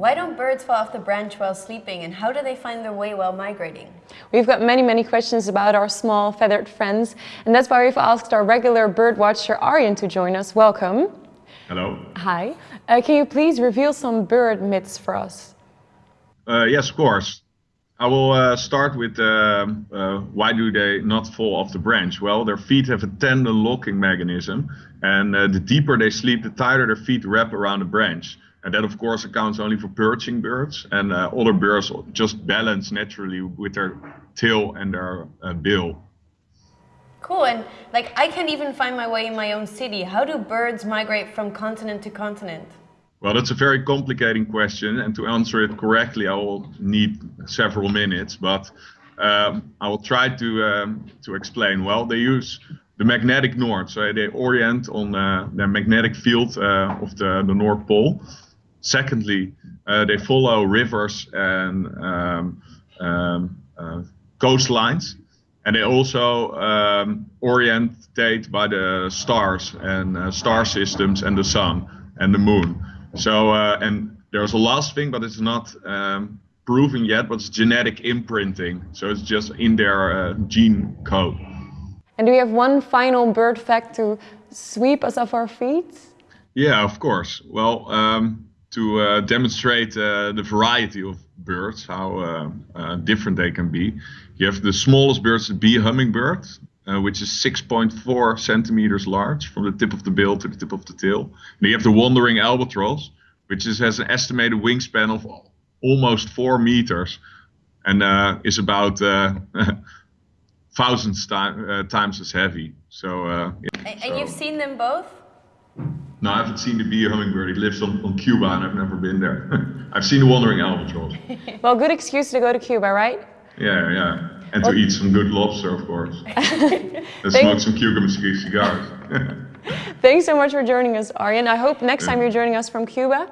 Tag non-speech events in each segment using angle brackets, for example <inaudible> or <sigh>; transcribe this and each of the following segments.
Why don't birds fall off the branch while sleeping and how do they find their way while migrating? We've got many, many questions about our small feathered friends and that's why we've asked our regular bird watcher Arjen to join us. Welcome. Hello. Hi. Uh, can you please reveal some bird myths for us? Uh, yes, of course. I will uh, start with uh, uh, why do they not fall off the branch? Well, their feet have a tendon locking mechanism, and uh, the deeper they sleep, the tighter their feet wrap around the branch. And that, of course, accounts only for perching birds, and uh, other birds just balance naturally with their tail and their uh, bill. Cool, and like I can't even find my way in my own city. How do birds migrate from continent to continent? Well, that's a very complicating question, and to answer it correctly, I will need several minutes. But um, I will try to um, to explain. Well, they use the magnetic north, so they orient on uh, the magnetic field uh, of the, the North Pole. Secondly, uh, they follow rivers and um, um uh, coastlines, and they also um, orientate by the stars and uh, star systems and the sun and the moon. So, uh, and there's a last thing, but it's not um, proven yet, but it's genetic imprinting. So it's just in their uh, gene code. And do we have one final bird fact to sweep us off our feet? Yeah, of course. Well, um, to uh, demonstrate uh, the variety of birds, how uh, uh, different they can be, you have the smallest birds, the bee hummingbird, uh, which is 6.4 centimeters large from the tip of the bill to the tip of the tail. And you have the wandering albatross, which is, has an estimated wingspan of almost four meters and uh, is about uh, <laughs> thousands time, uh, times as heavy. So, uh, yeah, and, so. you've seen them both? No, I haven't seen the bee hummingbird. It lives on, on Cuba and I've never been there. <laughs> I've seen the wandering albatross. <laughs> well, good excuse to go to Cuba, right? Yeah, yeah. And to eat some good lobster, of course. <laughs> and smoke some cucumber cigars. Thanks so much for joining us, Arjen. I hope next time you're joining us from Cuba.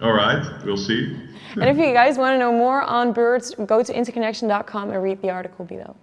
All right, we'll see. and if you guys want to know more on birds, go to interconnection.com and read the article below.